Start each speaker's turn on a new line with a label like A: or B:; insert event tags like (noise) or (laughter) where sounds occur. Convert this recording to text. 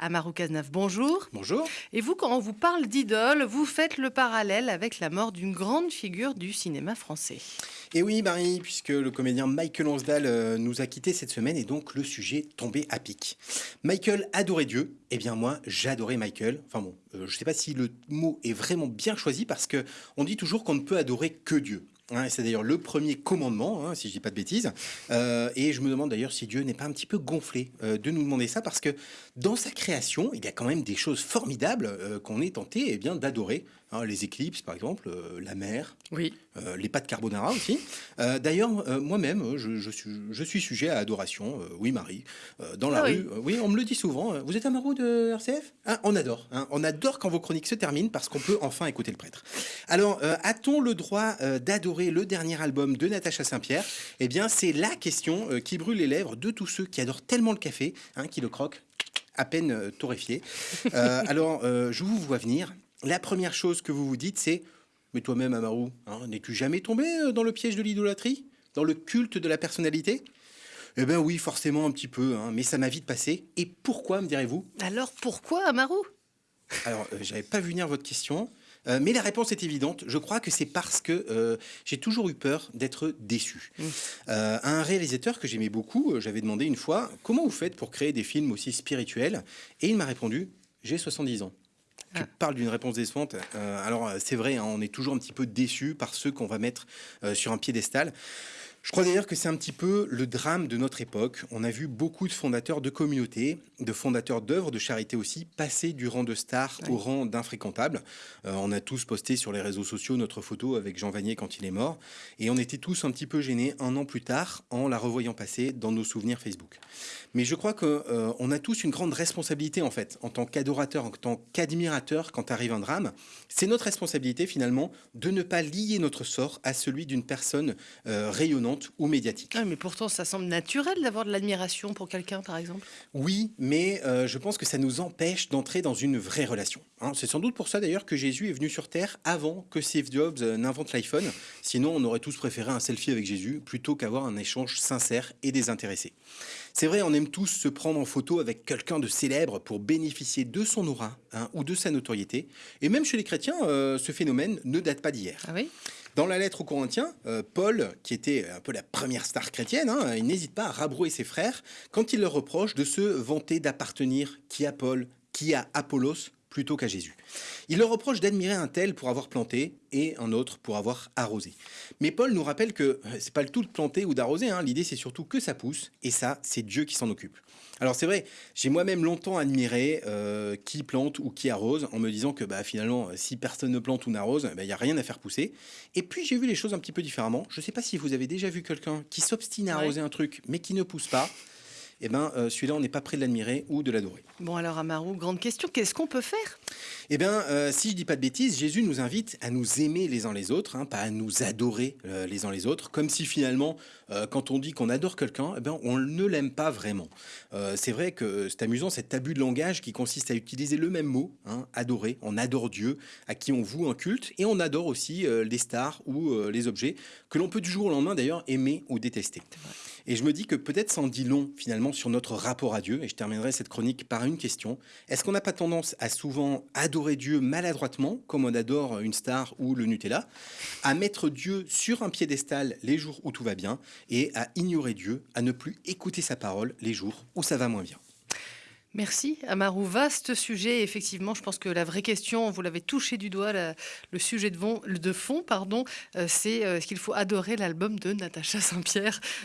A: Amarou Cazenave, bonjour.
B: Bonjour.
A: Et vous, quand on vous parle d'idole, vous faites le parallèle avec la mort d'une grande figure du cinéma français.
B: Et oui, Marie, puisque le comédien Michael Onsdal euh, nous a quittés cette semaine et donc le sujet tombé à pic. Michael adorait Dieu, eh bien moi j'adorais Michael. Enfin bon, euh, je ne sais pas si le mot est vraiment bien choisi parce que on dit toujours qu'on ne peut adorer que Dieu. C'est d'ailleurs le premier commandement, hein, si je dis pas de bêtises. Euh, et je me demande d'ailleurs si Dieu n'est pas un petit peu gonflé euh, de nous demander ça, parce que dans sa création, il y a quand même des choses formidables euh, qu'on est tenté eh bien d'adorer. Hein, les éclipses, par exemple, la mer,
A: oui.
B: Les pâtes carbonara aussi. d'ailleurs, moi-même, je, suis, je, suis, sujet à adoration. oui, Marie, dans la ah rue. Oui. on me le dit souvent. vous êtes amoureux de RCF ah, On adore. on adore quand vos chroniques se terminent parce qu'on peut enfin écouter le prêtre. Alors, a-t-on le droit d'adorer le dernier album de Natacha Saint-Pierre? Eh bien, c'est la question euh, qui brûle les lèvres de tous ceux qui adorent tellement le café, hein, qui le croquent à peine euh, torréfié. Euh, (laughs) alors, je vous vois venir. La première chose que vous vous dites, c'est Mais toi-même, Amaru, hein, n'es-tu jamais tombé dans le piège de l'idolâtrie? Dans le culte de la personnalité? Eh bien oui, forcément un petit peu, hein, mais ça m'a vite passé. Et pourquoi, me direz-vous?
A: Alors pourquoi, Amaru?
B: Alors, j'avais pas vu venir votre question. Euh, mais la réponse est évidente. Je crois que c'est parce que euh, j'ai toujours eu peur d'être déçu. Mmh. Euh, à un réalisateur que j'aimais beaucoup, j'avais demandé une fois comment vous faites pour créer des films aussi spirituels? Et il m'a répondu j'ai 70 ans. Tu ah. parles d'une réponse décevante. alors, c'est vrai, hein, on est toujours un petit peu déçu par ceux qu'on va mettre sur un piédestal. Je crois d'ailleurs que c'est un petit peu le drame de notre époque. On a vu beaucoup de fondateurs de communautés, de fondateurs d'œuvres de charité aussi, passer du rang de star au rang d'infréquentable. Euh, on a tous posté sur les réseaux sociaux notre photo avec Jean Vanier quand il est mort. Et on était tous un petit peu gênés un an plus tard en la revoyant passer dans nos souvenirs Facebook. Mais je crois qu'on euh, a tous une grande responsabilité en fait, en tant qu'adorateur, en tant qu'admirateur quand arrive un drame. C'est notre responsabilité finalement de ne pas lier notre sort à celui d'une personne euh, rayonnante ou médiatique.
A: Ah, mais pourtant, ça semble naturel d'avoir de l'admiration pour quelqu'un, par exemple.
B: Oui, mais euh, je pense que ça nous empêche d'entrer dans une vraie relation. Hein. C'est sans doute pour ça d'ailleurs que Jésus est venu sur Terre avant que Steve Jobs euh, n'invente l'iPhone. Sinon, on aurait tous préféré un selfie avec Jésus plutôt qu'avoir un échange sincère et désintéressé. C'est vrai, on aime tous se prendre en photo avec quelqu'un de célèbre pour bénéficier de son aura hein, ou de sa notoriété. Et même chez les chrétiens, euh, ce phénomène ne date pas d'hier.
A: Ah oui?
B: Dans la lettre aux Corinthiens, euh, Paul, qui était un peu la première star chrétienne, hein, il n'hésite pas à rabrouer ses frères quand il leur reproche de se vanter d'appartenir qui à Paul, qui à Apollos, plutôt qu'à Jésus. Il leur reproche d'admirer un tel pour avoir planté et un autre pour avoir arrosé. Mais Paul nous rappelle que euh, c'est pas le tout de planter ou d'arroser, hein. l'idée c'est surtout que ça pousse, et ça c'est Dieu qui s'en occupe. Alors c'est vrai, j'ai moi-même longtemps admiré euh, qui plante ou qui arrose, en me disant que bah, finalement si personne ne plante ou n'arrose, bah, il n'y a rien à faire pousser. Et puis j'ai vu les choses un petit peu différemment. Je ne sais pas si vous avez déjà vu quelqu'un qui s'obstine à arroser un truc mais qui ne pousse pas eh ben, euh, celui-là, on n'est pas prêt de l'admirer ou de l'adorer.
A: Bon, alors, Amaru, grande question, qu'est-ce qu'on peut faire?
B: Eh bien, euh, si je dis pas de bêtises, Jésus nous invite à nous aimer les uns les autres, hein, pas à nous adorer euh, les uns les autres, comme si finalement, quand on dit qu'on adore quelqu'un, eh ben, on ne l'aime pas vraiment. c'est vrai que c'est amusant, cet abus de langage qui consiste à utiliser le même mot, hein, adorer. On adore Dieu, à qui on voue un culte, et on adore aussi les stars ou les objets, que l'on peut du jour au lendemain d'ailleurs aimer ou détester. Et je me dis que peut-être ça dit long finalement sur notre rapport à Dieu. Et je terminerai cette chronique par une question. Est-ce qu'on n'a pas tendance à souvent adorer Dieu maladroitement, comme on adore une star ou le Nutella, à mettre Dieu sur un piédestal les jours où tout va bien et à ignorer Dieu, à ne plus écouter sa parole les jours où ça va moins bien?
A: Merci Amarou. Vaste sujet, effectivement. Je pense que la vraie question, vous l'avez touché du doigt, le sujet de, fond, de fond pardon, euh, c'est euh, est-ce qu'il faut adorer l'album de Natacha Saint-Pierre?